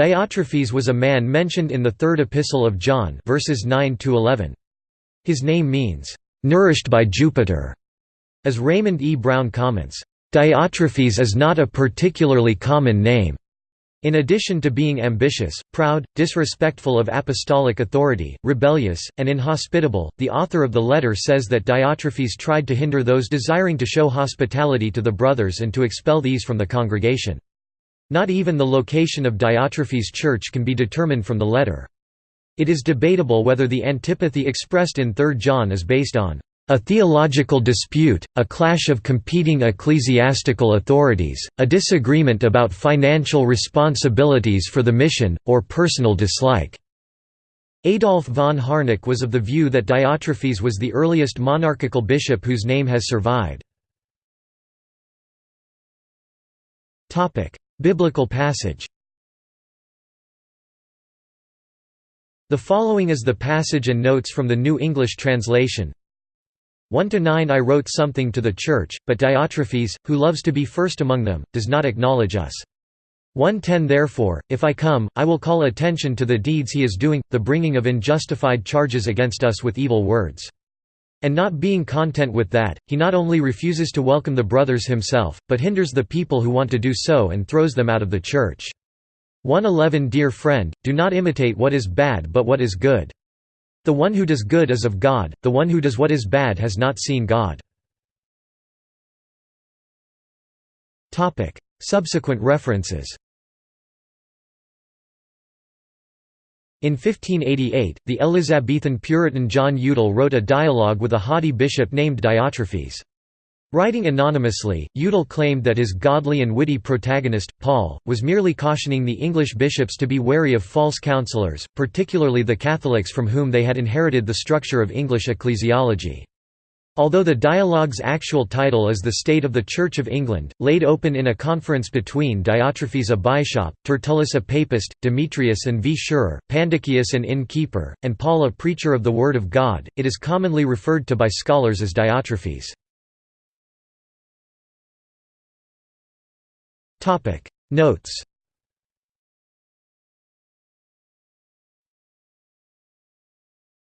Diotrephes was a man mentioned in the third epistle of John verses 9 to 11. His name means nourished by Jupiter. As Raymond E. Brown comments, Diotrephes is not a particularly common name. In addition to being ambitious, proud, disrespectful of apostolic authority, rebellious, and inhospitable, the author of the letter says that Diotrephes tried to hinder those desiring to show hospitality to the brothers and to expel these from the congregation. Not even the location of Diotrephes' church can be determined from the letter. It is debatable whether the antipathy expressed in 3 John is based on a theological dispute, a clash of competing ecclesiastical authorities, a disagreement about financial responsibilities for the mission, or personal dislike. Adolf von Harnack was of the view that Diotrephes was the earliest monarchical bishop whose name has survived. Biblical passage The following is the passage and notes from the New English Translation, 1 to 9 I wrote something to the church, but Diotrephes, who loves to be first among them, does not acknowledge us. 110 Therefore, if I come, I will call attention to the deeds he is doing, the bringing of unjustified charges against us with evil words. And not being content with that, he not only refuses to welcome the brothers himself, but hinders the people who want to do so and throws them out of the church. 111 Dear friend, do not imitate what is bad but what is good. The one who does good is of God, the one who does what is bad has not seen God. Subsequent references In 1588, the Elizabethan Puritan John Udal wrote a dialogue with a haughty bishop named Diotrephes. Writing anonymously, Udal claimed that his godly and witty protagonist, Paul, was merely cautioning the English bishops to be wary of false counselors, particularly the Catholics from whom they had inherited the structure of English ecclesiology. Although the dialogue's actual title is The State of the Church of England, laid open in a conference between Diotrephes a bishop, Tertullus a papist, Demetrius and V. Schurer, Pandocheus an innkeeper, and Paul a preacher of the Word of God, it is commonly referred to by scholars as Diotrephes. Notes